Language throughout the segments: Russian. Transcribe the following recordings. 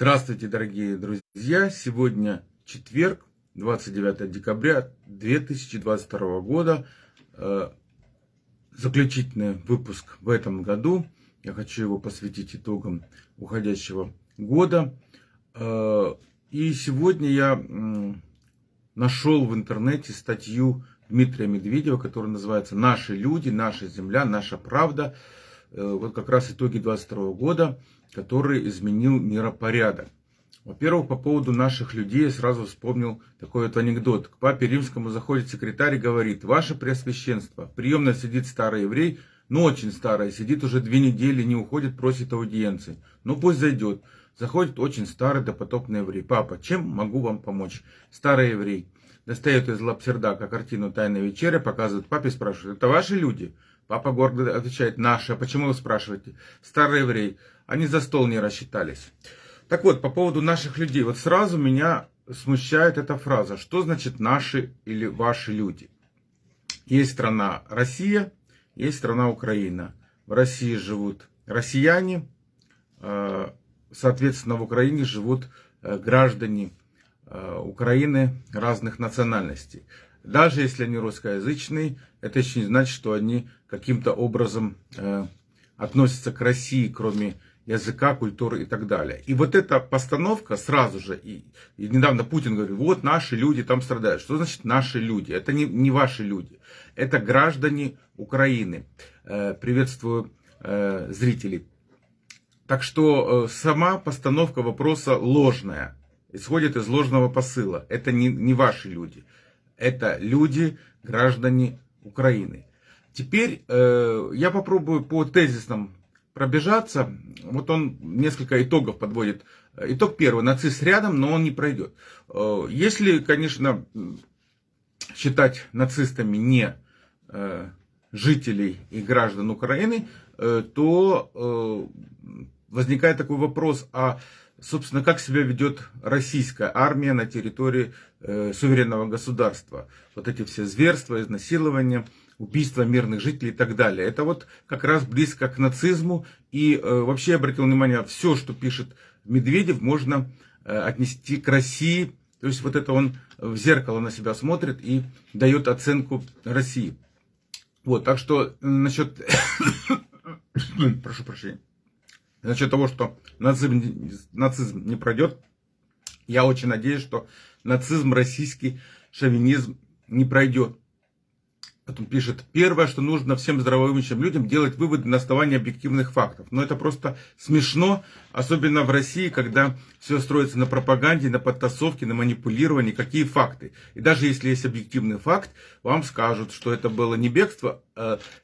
Здравствуйте, дорогие друзья! Сегодня четверг, 29 декабря 2022 года. Э, заключительный выпуск в этом году. Я хочу его посвятить итогам уходящего года. Э, и сегодня я нашел в интернете статью Дмитрия Медведева, которая называется «Наши люди, наша земля, наша правда». Э, вот как раз итоги 22 года который изменил миропорядок. Во-первых, по поводу наших людей я сразу вспомнил такой вот анекдот. К папе римскому заходит секретарь и говорит, ваше преосвященство, приемно сидит старый еврей, ну очень старый, сидит уже две недели, не уходит, просит аудиенции. Ну пусть зайдет. Заходит очень старый допотопный еврей. Папа, чем могу вам помочь? Старый еврей. Достает из лапсердака картину «Тайная вечеря», показывает папе, спрашивает, это ваши люди? Папа гордо отвечает, наши. А почему вы спрашиваете? Старый еврей. Они за стол не рассчитались. Так вот, по поводу наших людей. Вот сразу меня смущает эта фраза. Что значит наши или ваши люди? Есть страна Россия, есть страна Украина. В России живут россияне, э, соответственно, в Украине живут э, граждане э, Украины разных национальностей. Даже если они русскоязычные, это еще не значит, что они каким-то образом относятся к России, кроме языка, культуры и так далее. И вот эта постановка сразу же, и, и недавно Путин говорит, вот наши люди там страдают. Что значит наши люди? Это не, не ваши люди, это граждане Украины. Э, приветствую э, зрителей. Так что э, сама постановка вопроса ложная, исходит из ложного посыла. Это не, не ваши люди, это люди, граждане Украины. Теперь э, я попробую по тезисным пробежаться. Вот он несколько итогов подводит. Итог первый. Нацист рядом, но он не пройдет. Э, если, конечно, считать нацистами не э, жителей и граждан Украины, э, то возникает такой вопрос, а, собственно, как себя ведет российская армия на территории суверенного государства? Вот эти все зверства, изнасилования – убийства мирных жителей и так далее. Это вот как раз близко к нацизму. И э, вообще, я обратил внимание, все, что пишет Медведев, можно э, отнести к России. То есть вот это он в зеркало на себя смотрит и дает оценку России. Вот, так что насчет... Прошу прощения. Насчет того, что нацизм, нацизм не пройдет, я очень надеюсь, что нацизм российский, шовинизм не пройдет. Потом пишет, первое, что нужно всем здравомыслящим людям делать выводы на основании объективных фактов. Но это просто смешно, особенно в России, когда все строится на пропаганде, на подтасовке, на манипулировании. Какие факты? И даже если есть объективный факт, вам скажут, что это было не бегство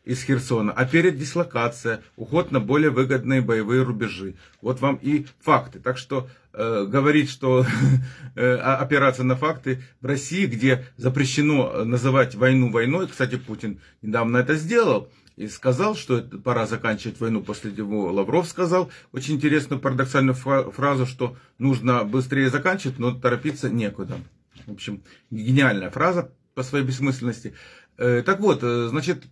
из Херсона, а передислокация, уход на более выгодные боевые рубежи. Вот вам и факты. Так что Э, говорить, что э, операция на факты в России, где запрещено называть войну войной, кстати, Путин недавно это сделал, и сказал, что пора заканчивать войну. После него Лавров сказал очень интересную парадоксальную фразу, что нужно быстрее заканчивать, но торопиться некуда. В общем, гениальная фраза по своей бессмысленности. Э, так вот, значит,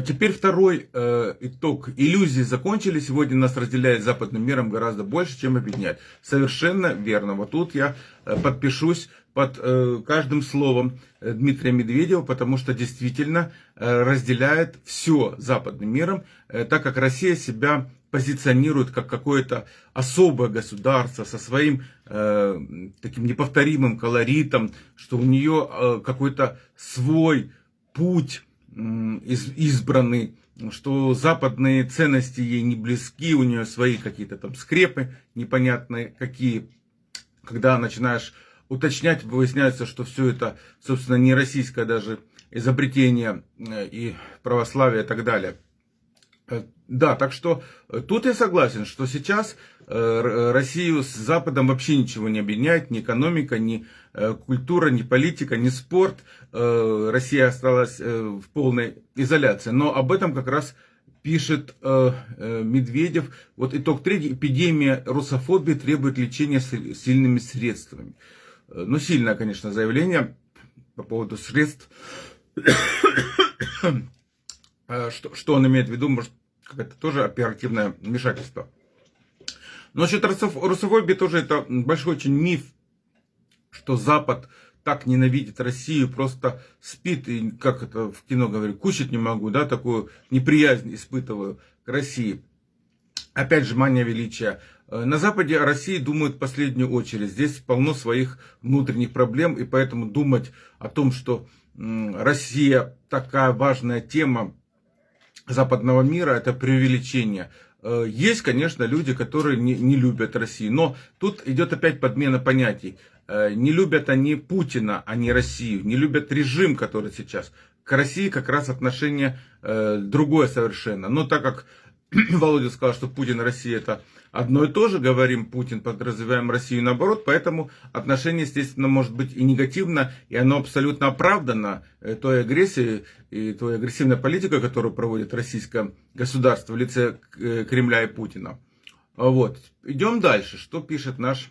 теперь второй э, итог. Иллюзии закончили. Сегодня нас разделяет западным миром гораздо больше, чем объединяет. Совершенно верно. Вот тут я э, подпишусь под э, каждым словом э, Дмитрия Медведева, потому что действительно э, разделяет все западным миром, э, так как Россия себя позиционирует как какое-то особое государство со своим э, таким неповторимым колоритом, что у нее э, какой-то свой путь избранный, что западные ценности ей не близки, у нее свои какие-то там скрепы непонятные какие. Когда начинаешь уточнять, выясняется, что все это, собственно, не российское даже изобретение э, и православие и так далее. Э, да, так что э, тут я согласен, что сейчас Россию с Западом вообще ничего не объединяет, ни экономика, ни культура, ни политика, ни спорт. Э, Россия осталась э, в полной изоляции. Но об этом как раз пишет Медведев. Вот итог третий. Эпидемия русофобии требует лечения сильными средствами. Ну, сильное, конечно, заявление по поводу средств. что, что он имеет в виду? Может, какое-то тоже оперативное вмешательство. Но насчет русофобии тоже это большой очень миф, что Запад так ненавидит Россию, просто спит, и, как это в кино говорю, кушать не могу, да, такую неприязнь испытываю к России. Опять же, мания величия. Э, на Западе о России думают в последнюю очередь. Здесь полно своих внутренних проблем, и поэтому думать о том, что Россия такая важная тема западного мира, это преувеличение. Э, есть, конечно, люди, которые не, не любят Россию, но тут идет опять подмена понятий. Э, не любят они Путина, а не Россию, не любят режим, который сейчас. К России как раз отношение э, другое совершенно. Но так как Володя сказал, что Путин и Россия это одно и то же, говорим Путин, подразумеваем Россию наоборот, поэтому отношение, естественно, может быть и негативно, и оно абсолютно оправдано э, той агрессией и той агрессивной политикой, которую проводит российское государство в лице э, Кремля и Путина. Вот. Идем дальше. Что пишет наш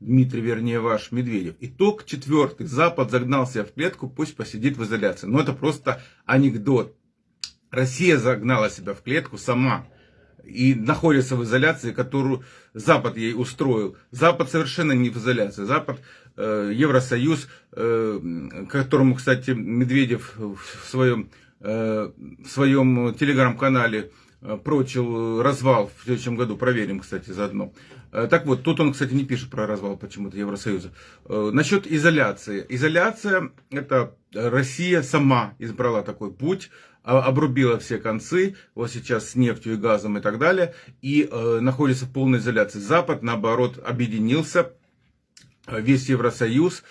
Дмитрий, вернее ваш Медведев. Итог четвертый. Запад загнал себя в клетку, пусть посидит в изоляции. Но это просто анекдот. Россия загнала себя в клетку сама и находится в изоляции, которую Запад ей устроил. Запад совершенно не в изоляции. Запад, э, Евросоюз, э, которому, кстати, Медведев в своем, э, своем телеграм-канале прочил развал в следующем году. Проверим, кстати, заодно. Э, так вот, тут он, кстати, не пишет про развал почему-то Евросоюза. Э, насчет изоляции. Изоляция, это Россия сама избрала такой путь, а, обрубила все концы, вот сейчас с нефтью и газом и так далее, и э, находится в полной изоляции. Запад, наоборот, объединился, весь Евросоюз, э,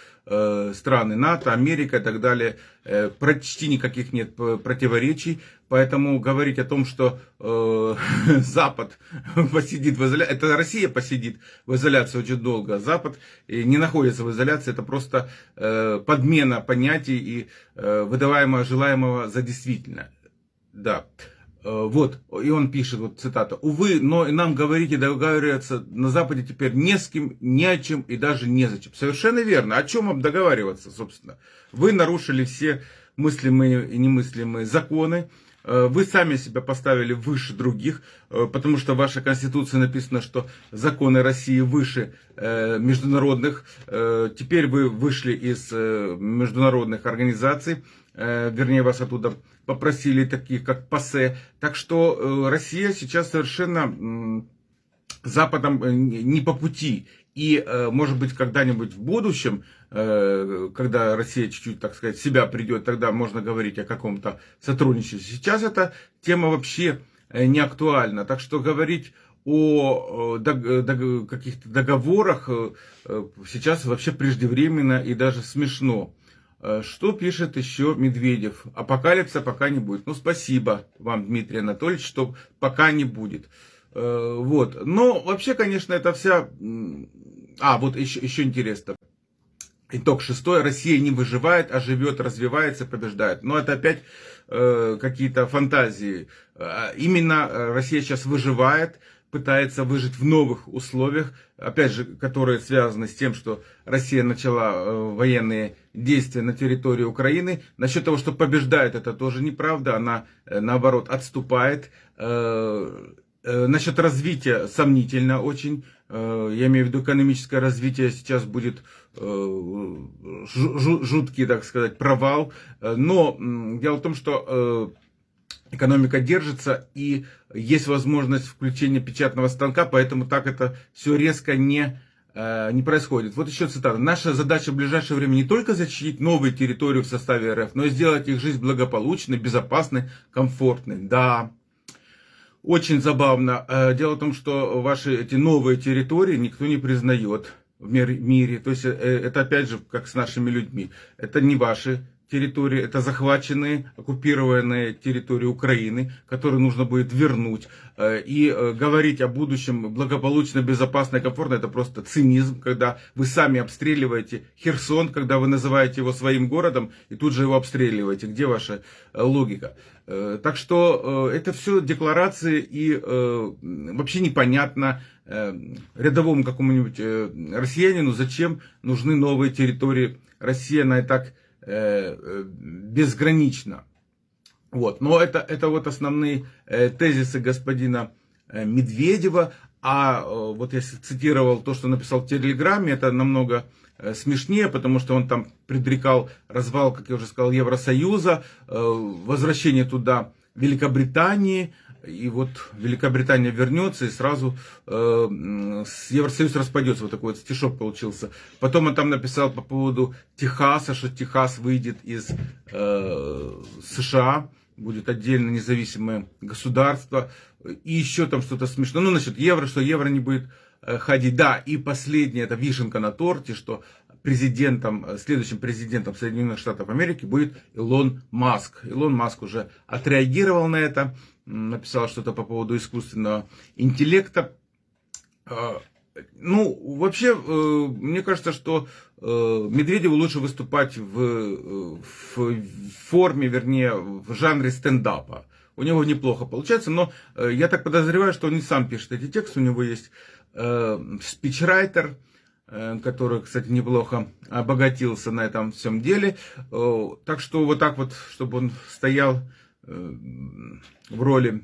страны НАТО, Америка и так далее, э, почти никаких нет противоречий, поэтому говорить о том, что э, Запад посидит в изоляции, это Россия посидит в изоляции очень долго, а Запад не находится в изоляции, это просто э, подмена понятий и э, выдаваемого желаемого за действительно. Да. Э, вот, и он пишет, вот цитата, «Увы, но нам говорить и договариваться на Западе теперь не с кем, ни о чем и даже незачем». Совершенно верно. О чем вам договариваться, собственно? Вы нарушили все мыслимые и немыслимые законы, э, вы сами себя поставили выше других, э, потому что в вашей конституции написано, что законы России выше международных. Теперь вы вышли из международных организаций, вернее вас оттуда попросили, такие как ПАСЕ. Так что э, Россия сейчас совершенно Западом э, не по пути. И, э, может быть, когда-нибудь в будущем, когда Россия чуть-чуть, так сказать, себя придет, тогда можно говорить о каком-то сотрудничестве. Сейчас эта тема вообще не актуальна. Так что говорить о каких-то договорах сейчас вообще преждевременно и даже смешно. Э, что пишет еще Медведев? Апокалипса пока не будет. Ну, спасибо вам, Дмитрий Анатольевич, что пока не будет. Э, вот. Но вообще, конечно, это вся... А, вот еще, еще интересно. Итог шестой. Россия не выживает, а живет, развивается, побеждает. Но это опять э, какие-то фантазии. Именно Россия сейчас выживает, пытается выжить в новых условиях, опять же, которые связаны с тем, что Россия начала э, военные действия на территории Украины. Насчет того, что побеждает, это тоже неправда, она э, наоборот отступает. Э, насчет развития сомнительно очень. Я имею в виду экономическое развитие сейчас будет жуткий, так сказать, провал. Но дело в том, что экономика держится и есть возможность включения печатного станка, поэтому так это все резко не, э, не происходит. Вот еще цитата. Наша задача в ближайшее время не только защитить новые территории в составе РФ, но и сделать их жизнь благополучной, безопасной, комфортной. Да, очень забавно. Э, дело в том, что ваши эти новые территории никто не признает в мире. То есть э, это опять же как с нашими людьми. Это не ваши территории, это захваченные, оккупированные территории Украины, которые нужно будет вернуть. Э, и э, говорить о будущем благополучно, безопасно и комфортно, это просто цинизм, когда вы сами обстреливаете Херсон, когда вы называете его своим городом, и тут же его обстреливаете. Где ваша э, логика? Так что это все декларации и вообще непонятно рядовому какому-нибудь россиянину, зачем нужны новые территории России, она и так безгранично. Вот. Но это, это вот основные э, тезисы господина Медведева. А вот я цитировал то, что написал в Телеграме, это намного смешнее, потому что он там предрекал развал, как я уже сказал, Евросоюза, возвращение туда Великобритании, и вот Великобритания вернется и сразу э, Евросоюз распадется. Вот такой вот стишок получился. Потом он там написал по поводу Техаса, что Техас выйдет из э, США, будет отдельно независимое государство. И еще там что-то смешное. Ну, насчет евро, что евро не будет э, ходить. Да, и последнее, это вишенка на торте, что президентом, следующим президентом Соединенных Штатов Америки будет Илон Маск. Илон Маск уже отреагировал на это написал что-то по поводу искусственного интеллекта. А, ну, вообще, э, мне кажется, что э, Медведеву лучше выступать в, э, в форме, вернее, в жанре стендапа. У него неплохо получается, но я так подозреваю, что он не сам пишет эти тексты. У него есть спичрайтер, который, кстати, неплохо обогатился на этом всем деле. Так что вот так вот, чтобы он стоял в роли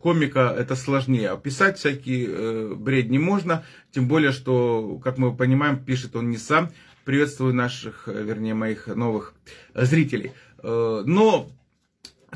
комика это сложнее. Описать всякий э, бред не можно, тем более, что, как мы понимаем, пишет он не сам. Приветствую наших, э, вернее, моих новых зрителей. Э, но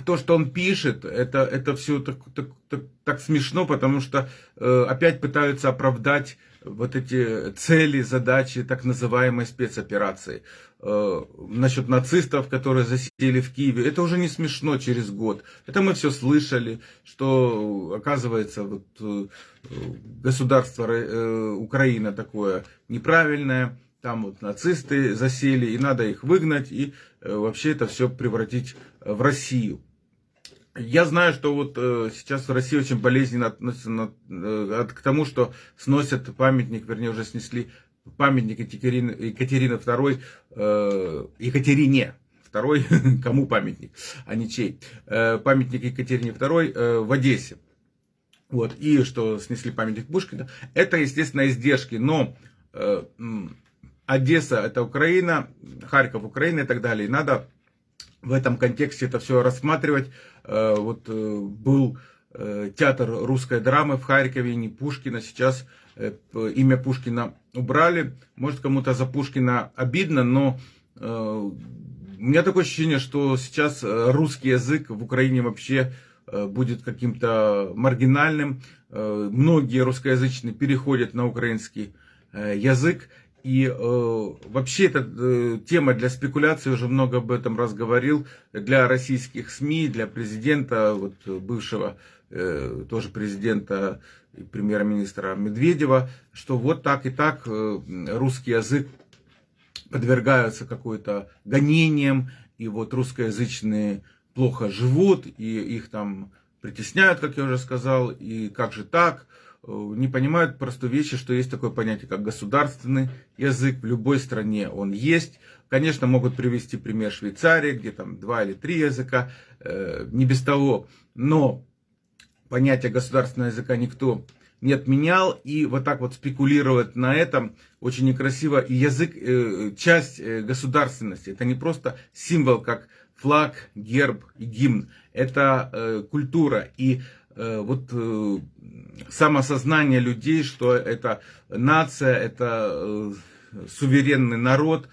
то, что он пишет, это, это все так, так, так, так смешно, потому что э, опять пытаются оправдать вот эти цели, задачи так называемой спецоперации. Э, насчет нацистов, которые засели в Киеве, это уже не смешно через год. Это мы все слышали, что оказывается вот, э, государство э, Украина такое неправильное, там вот нацисты засели, и надо их выгнать, и вообще это все превратить в Россию. Я знаю, что вот э, сейчас в России очень болезненно относятся на, э, к тому, что сносят памятник, вернее, уже снесли памятник Екатерины, Екатерины II, э, Екатерине второй, кому памятник, а не чей, э, памятник Екатерине II в Одессе. Вот, и что снесли памятник Пушкина. Это, естественно, издержки, но э, Одесса это Украина, Харьков Украина и так далее. И надо в этом контексте это все рассматривать. Э, вот э, был э, театр русской драмы в Харькове, не Пушкина, сейчас имя Пушкина убрали. Может кому-то за Пушкина обидно, но у меня такое ощущение, что сейчас русский язык в Украине вообще будет каким-то маргинальным. Многие русскоязычные переходят на украинский язык. И э, вообще эта э, тема для спекуляции, уже много об этом раз говорил, для российских СМИ, для президента, вот, бывшего э, тоже президента и премьер-министра Медведева, что вот так и так э, русский язык подвергаются какой-то гонениям, и вот русскоязычные плохо живут, и их там притесняют, как я уже сказал, и как же так – не понимают простую вещи, что есть такое понятие, как государственный язык. В любой стране он есть. Конечно, могут привести пример Швейцарии, где там два или три языка, э, не без того. Но понятие государственного языка никто не отменял. И вот так вот спекулировать на этом очень некрасиво. И язык, э, часть государственности, это не просто символ, как флаг, герб и гимн. Это культура. И Э, вот э, самосознание людей, что это нация, это э, суверенный народ,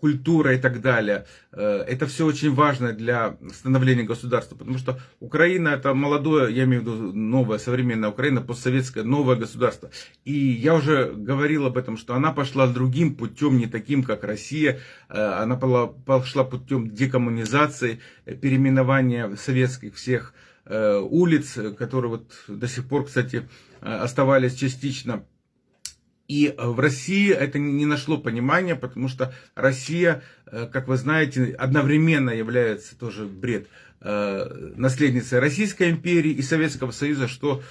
культура и так далее. Это все очень важно для становления государства, потому что Украина это молодое, я имею в виду новая современная Украина, постсоветское новое государство. И я уже говорил об этом, что она пошла другим путем, не таким, как Россия. Она пошла путем декоммунизации, переименования советских всех Э, улиц, которые вот до сих пор, кстати, э, оставались частично. И в России это не нашло понимания, потому что Россия, э, как вы знаете, одновременно является тоже бред наследницей Российской империи и Советского Союза, что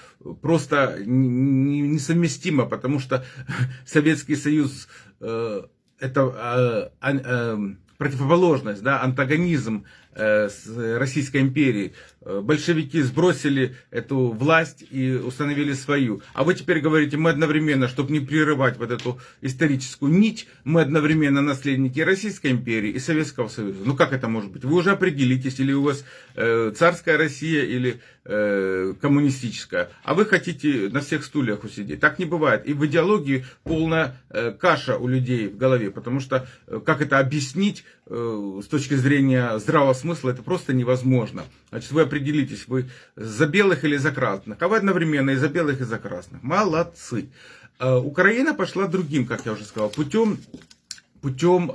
просто несовместимо, потому что Советский Союз это противоположность, да, антагонизм э, Российской империей. Э, большевики сбросили эту власть и установили свою. А вы теперь говорите, мы одновременно, чтобы не прерывать вот эту историческую нить, мы одновременно наследники Российской империи и Советского Союза. Ну как это может быть? Вы уже определитесь, или у вас э, царская Россия, или э, коммунистическая. А вы хотите на всех стульях усидеть. Так не бывает. И в идеологии полная э, каша у людей в голове. Потому что э, как это объяснить с точки зрения здравого смысла, это просто невозможно. Значит, вы определитесь, вы за белых или за красных. А вы одновременно и за белых, и за красных. Молодцы. Украина пошла другим, как я уже сказал, путем, путем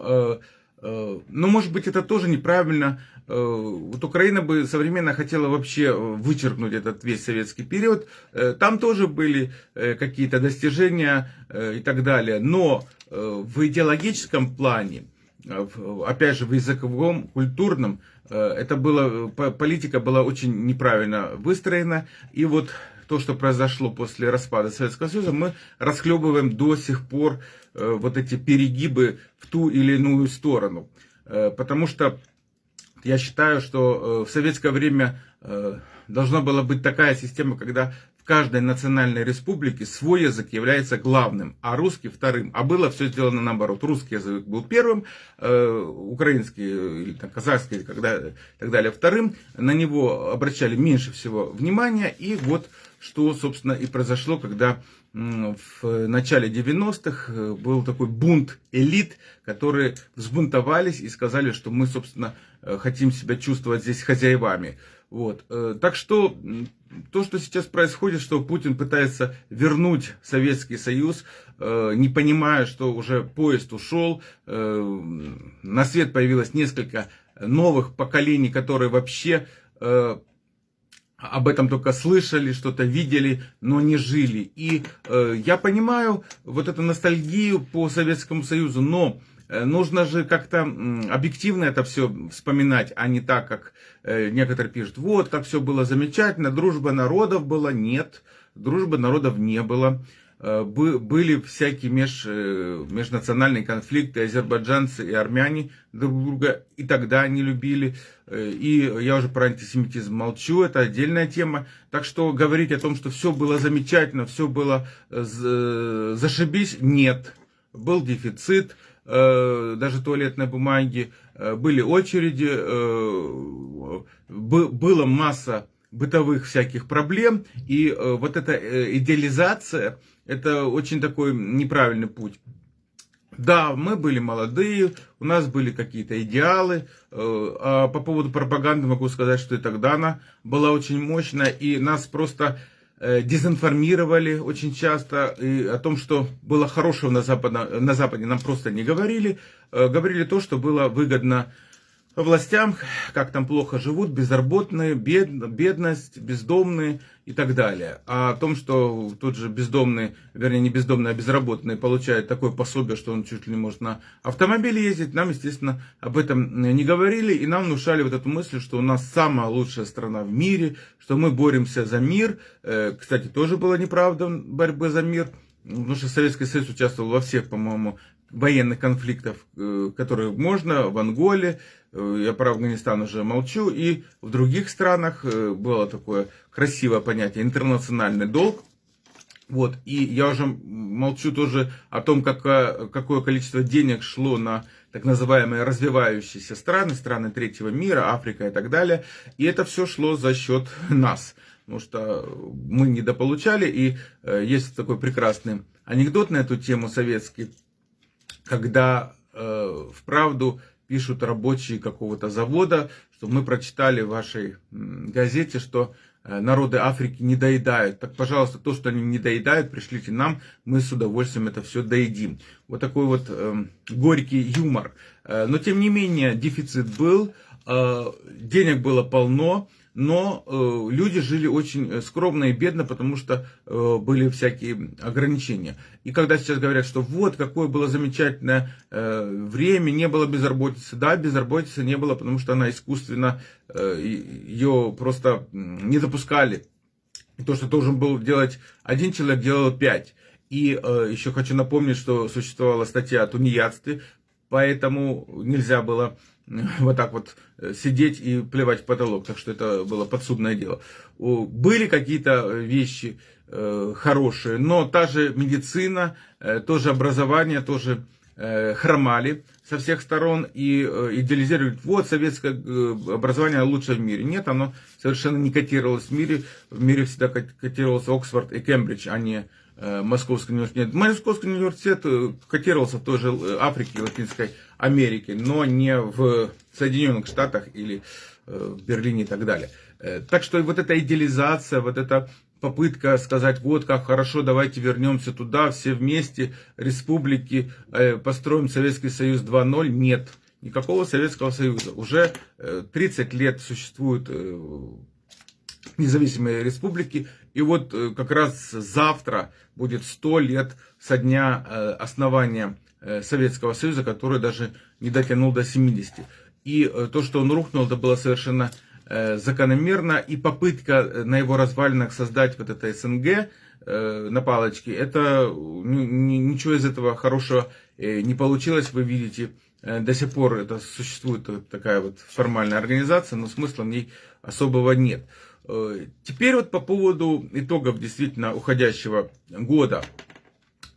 э, ну, может быть, это тоже неправильно. Вот Украина бы современно хотела вообще вычеркнуть этот весь советский период. Там тоже были какие-то достижения и так далее. Но в идеологическом плане, опять же, в языковом, культурном, Э, это было, политика была очень неправильно выстроена. И вот то, что произошло после распада Советского Союза, мы расхлебываем до сих пор э, вот эти перегибы в ту или иную сторону. Э, потому что я считаю, что в советское время должна была быть такая система, когда каждой национальной республике свой язык является главным, а русский вторым. А было все сделано наоборот. Русский язык был первым, э, украинский или там, казахский и так далее вторым. На него обращали меньше всего внимания. И вот что, собственно, и произошло, когда в начале 90-х э, был такой бунт элит, которые взбунтовались и сказали, что мы, собственно, э, хотим себя чувствовать здесь хозяевами. Вот. Э, так что то, что сейчас происходит, что Путин пытается вернуть Советский Союз, э, не понимая, что уже поезд ушел, э, на свет появилось несколько новых поколений, которые вообще об этом только слышали, что-то видели, но не жили. И я понимаю вот эту ностальгию по Советскому Союзу, но Э, нужно же как-то объективно это все вспоминать, а не так, как э, некоторые пишут. Вот, как все было замечательно, дружба народов была. Нет, дружбы народов не было. Э, были всякие меж, межнациональные конфликты, азербайджанцы и армяне друг друга и тогда не любили. И я уже про антисемитизм молчу, это отдельная тема. Так что говорить о том, что все было замечательно, все было зашибись, нет. Был дефицит, Э, даже туалетной бумаги, э, были очереди, э, была масса бытовых всяких проблем, и вот эта идеализация, это очень такой неправильный путь. Да, мы были молодые, у нас были какие-то идеалы. А по поводу пропаганды могу сказать, что и тогда она была очень мощная, и нас просто Э, дезинформировали очень часто и о том, что было хорошего на, Западе, на Западе, нам просто не говорили. Э, говорили то, что было выгодно властям, как там плохо живут, безработные, бед, бедность, бездомные и так далее. А о том, что тот же бездомный, вернее не бездомный, а безработный получает такое пособие, что он чуть ли не может на автомобиле ездить, нам, естественно, об этом не говорили, и нам внушали вот эту мысль, что у нас самая лучшая страна в мире, что мы боремся за мир. Э, кстати, тоже была неправда борьбы за мир, потому что Советский Союз участвовал во всех, по-моему, военных конфликтов, э, которые можно, в Анголе, я про Афганистан уже молчу, и в других странах э, было такое красивое понятие интернациональный долг. Вот, и я уже молчу тоже о том, какое, какое количество денег шло на так называемые развивающиеся страны, страны третьего мира, Африка и так далее. И это все шло за счет нас, потому что мы недополучали. И э, есть такой прекрасный анекдот на эту тему советский, когда э, вправду пишут рабочие какого-то завода, что мы прочитали в вашей газете, что э, народы Африки не доедают. Так, пожалуйста, то, что они не доедают, пришлите нам, мы с удовольствием это все доедим. Вот такой вот э, горький юмор. Э, но, тем не менее, дефицит был, э, денег было полно, но э, люди жили очень э, скромно и бедно, потому что э, были всякие ограничения. И когда сейчас говорят, что вот какое было замечательное э, время, не было безработицы, да, безработицы не было, потому что она искусственно, э, ее просто не допускали. То, что должен был делать один человек, делал пять. И э, еще хочу напомнить, что существовала статья о тунеядстве, поэтому нельзя было вот так вот э, сидеть и плевать в потолок, так что это было подсудное дело. Были какие-то вещи э, хорошие, но та же медицина, э, тоже образование, тоже хромали со всех сторон и идеализировали, вот советское образование лучшее в мире. Нет, оно совершенно не котировалось в мире. В мире всегда котировался Оксфорд и Кембридж, а не Московский университет. Московский университет котировался в той же Африке, Латинской Америке, но не в Соединенных Штатах или э, в Берлине и так далее. Э, так что вот эта идеализация, вот эта попытка сказать, вот как хорошо, давайте вернемся туда, все вместе, республики, э, построим Советский Союз 2.0, нет. Никакого Советского Союза. Уже 30 лет существуют независимые республики. И вот как раз завтра будет 100 лет со дня основания Советского Союза, который даже не дотянул до 70. И э, то, что он рухнул, это было совершенно э, закономерно. И попытка на его развалинах создать вот это СНГ на палочке, это ничего из этого хорошего не получилось. Вы видите, до сих пор это существует такая вот формальная организация, но смысла в ней особого нет. Теперь вот по поводу итогов действительно уходящего года.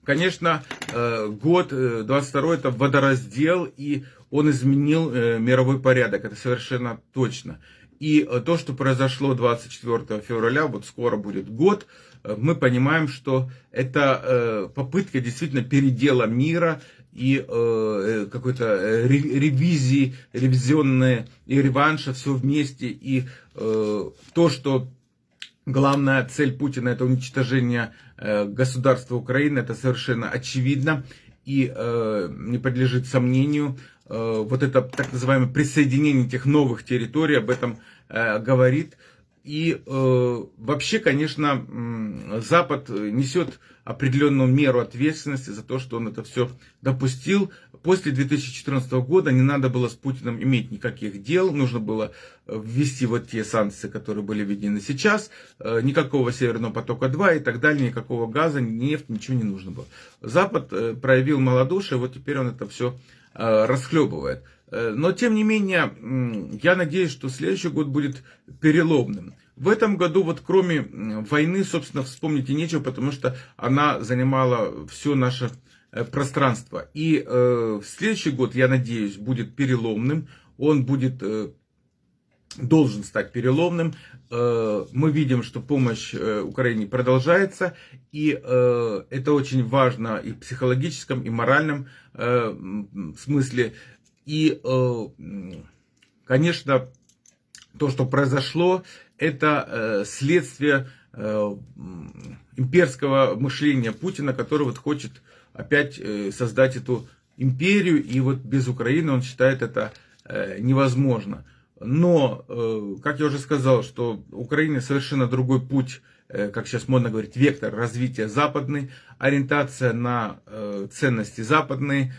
Конечно, э, год 22 э, это водораздел, и он изменил э, мировой порядок, это совершенно точно. И то, что произошло 24 февраля, вот скоро будет год, мы понимаем, что это попытка действительно передела мира и какой-то ревизии, ревизионные и реванша, все вместе. И то, что Главная цель Путина это уничтожение э, государства Украины, это совершенно очевидно и э, не подлежит сомнению. Э, вот это так называемое присоединение этих новых территорий об этом говорит. И вообще, конечно, Запад несет определенную меру ответственности за то, что он это все допустил. После 2014 года не надо было с Путиным иметь никаких дел, нужно было э, ввести вот те санкции, которые были введены сейчас, э, никакого Северного потока-2 и так далее, никакого газа, нефть, ничего не нужно было. Запад э, проявил малодушие, вот теперь он это все расхлебывает. Но, тем не менее, я надеюсь, что следующий год будет переломным. В этом году, вот кроме войны, собственно, вспомнить и нечего, потому что она занимала все наше пространство. И э, следующий год, я надеюсь, будет переломным. Он будет, э, должен стать переломным. Э, мы видим, что помощь э, Украине продолжается. И э, это очень важно и в психологическом, и моральном э, смысле. И, э, конечно, то, что произошло, это э, следствие э, имперского мышления Путина, который вот хочет опять создать эту империю, и вот без Украины он считает это невозможно. Но, как я уже сказал, что Украина совершенно другой путь, как сейчас модно говорить, вектор развития западный, ориентация на ценности западные,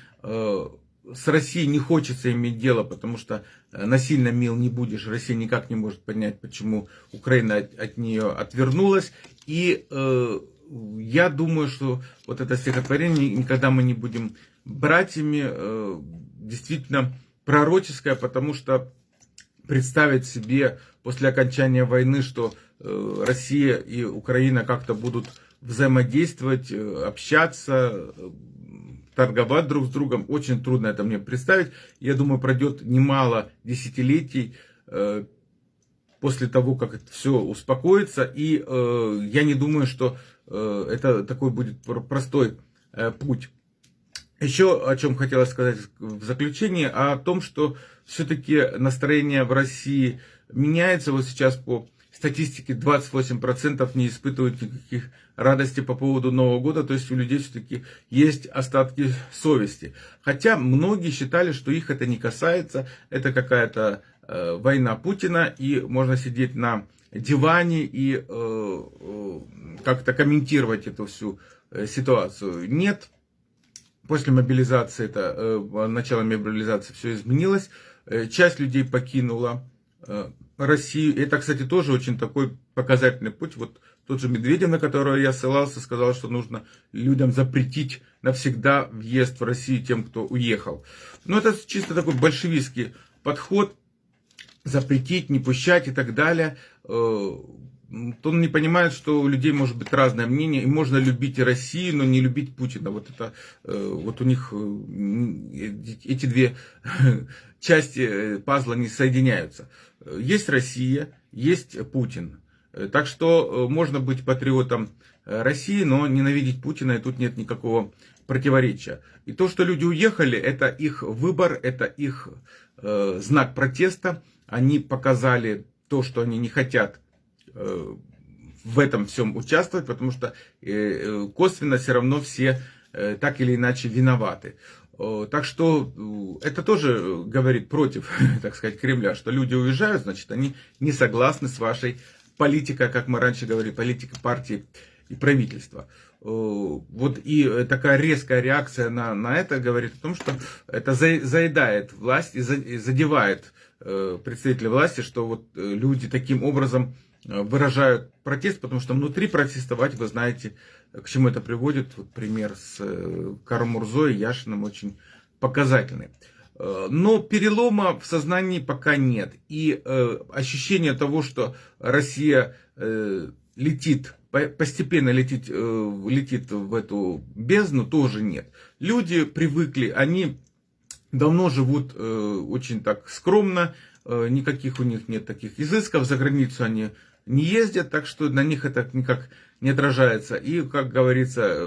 с Россией не хочется иметь дело, потому что э, насильно мил не будешь. Россия никак не может понять, почему Украина от, нее отвернулась. И э, я думаю, что вот это стихотворение «Никогда мы не будем братьями» э, действительно пророческое, потому что представить себе после окончания войны, что э, Россия и Украина как-то будут взаимодействовать, э, общаться, торговать друг с другом. Очень трудно это мне представить. Я думаю, пройдет немало десятилетий после того, как это все успокоится. И я не думаю, что это такой будет простой путь. Еще о чем хотелось сказать в заключение, о том, что все-таки настроение в России меняется. Вот сейчас по статистике 28% не испытывают никаких радости по поводу Нового года, то есть у людей все-таки есть остатки совести. Хотя многие считали, что их это не касается, это какая-то э, война Путина, и можно сидеть на диване и э, э, как-то комментировать эту всю э, ситуацию. Нет, после мобилизации, это, э, начала мобилизации все изменилось, э, часть людей покинула Россию. Это, кстати, тоже очень такой показательный путь. Вот тот же Медведев, на которого я ссылался, сказал, что нужно людям запретить навсегда въезд в Россию тем, кто уехал. Но это чисто такой большевистский подход запретить, не пущать и так далее, он не понимает, что у людей может быть разное мнение, и можно любить и Россию, но не любить Путина. Вот это, э, вот у них э, эти две части э, пазла не соединяются. Есть Россия, есть Путин. Так что можно быть патриотом России, но ненавидеть Путина, и тут нет никакого противоречия. И то, что люди уехали, это их выбор, это их знак протеста. Они показали то, что они не хотят в этом всем участвовать, потому что э, э, косвенно все равно все так или иначе виноваты. Так что это тоже говорит против, так сказать, Кремля, что люди уезжают, значит, они не согласны с вашей политикой, как мы раньше говорили, политикой партии и правительства. Вот и такая резкая реакция на, на это говорит о том, что это заедает власть и задевает представителей власти, что вот люди таким образом Э, выражают протест, потому что внутри протестовать, вы знаете, к чему это приводит. Вот пример с э, Карамурзой и Яшиным очень показательный. Э, но перелома в сознании пока нет. И ощущение того, что Россия летит, постепенно летит, летит в эту бездну, тоже нет. Люди привыкли, они давно живут очень так скромно, никаких у них нет таких изысков, за границу они не ездят, так что на них это никак не отражается. И, как говорится,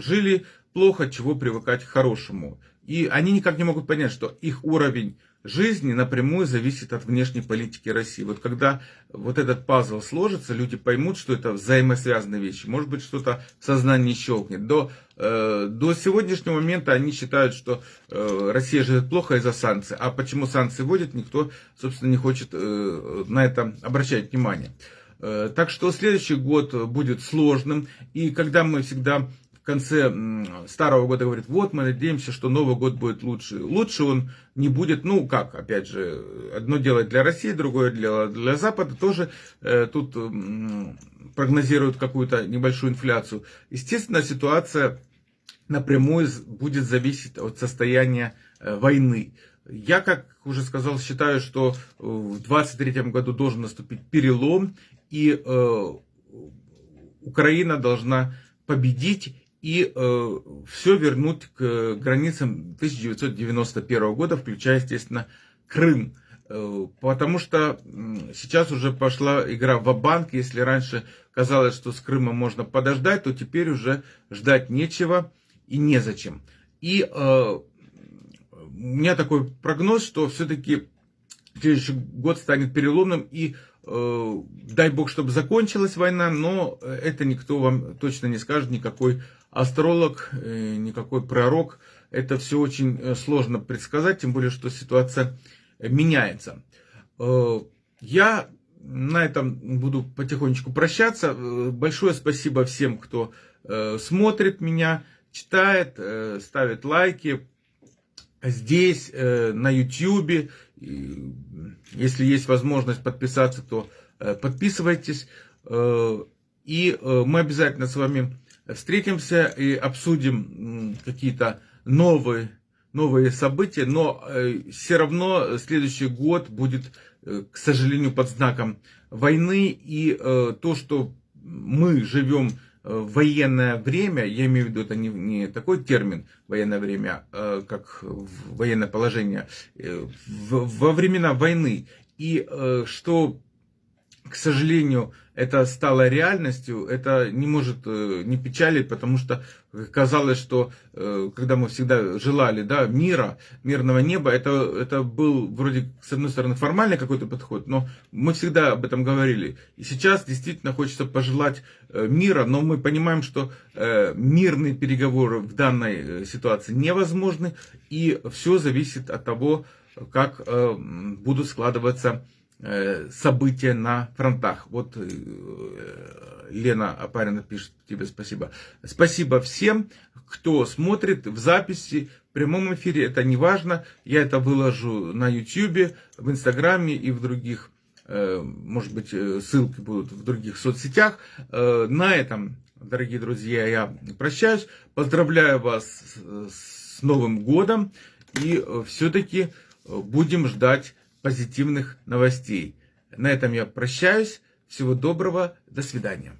жили плохо, чего привыкать к хорошему. И они никак не могут понять, что их уровень жизни напрямую зависит от внешней политики России. Вот когда вот этот пазл сложится, люди поймут, что это взаимосвязанные вещи. Может быть, что-то в сознании щелкнет. До, э, до сегодняшнего момента они считают, что э, Россия живет плохо из-за санкций. А почему санкции вводят, никто, собственно, не хочет э, на это обращать внимание. Э, так что следующий год будет сложным. И когда мы всегда конце старого года говорят, вот мы надеемся, что Новый год будет лучше. Лучше он не будет, ну как, опять же, одно дело для России, другое дело для Запада. Тоже э, тут э, прогнозируют какую-то небольшую инфляцию. Естественно, ситуация напрямую будет зависеть от состояния э, войны. Я, как уже сказал, считаю, что в 2023 году должен наступить перелом, и э, Украина должна победить и э, все вернуть к границам 1991 года, включая, естественно, Крым. Э, потому что сейчас уже пошла игра в банк Если раньше казалось, что с Крымом можно подождать, то теперь уже ждать нечего и незачем. И э, у меня такой прогноз, что все-таки следующий год станет переломным и Э, дай бог, чтобы закончилась война, но это никто вам точно не скажет, никакой астролог, э, никакой пророк. Это все очень э, сложно предсказать, тем более, что ситуация меняется. Я на этом буду потихонечку прощаться. Большое спасибо всем, кто смотрит меня, читает, ставит лайки здесь, на YouTube. Если есть возможность подписаться, то э, подписывайтесь. Э, и э, мы обязательно с вами встретимся и обсудим какие-то новые, новые события. Но все равно следующий год будет, к сожалению, под знаком войны. И то, что мы живем в военное время, я имею в виду, это не, не такой термин военное время, а, как военное положение, э, во времена войны. И э, что к сожалению, это стало реальностью, это не может э, не печалить, потому что казалось, что э, когда мы всегда желали да, мира, мирного неба, это, это был вроде, с одной стороны, формальный какой-то подход, но мы всегда об этом говорили. И сейчас действительно хочется пожелать э, мира, но мы понимаем, что мирные переговоры в данной ситуации невозможны, и все зависит от того, как будут складываться события на фронтах. Вот э, Лена Апарина пишет тебе спасибо. Спасибо всем, кто смотрит в записи, в прямом эфире. Это не важно. Я это выложу на YouTube, в Инстаграме и в других, э, может быть, ссылки будут в других соцсетях. На этом, дорогие друзья, я прощаюсь. Поздравляю вас с Новым годом. И все-таки будем ждать позитивных новостей. На этом я прощаюсь. Всего доброго. До свидания.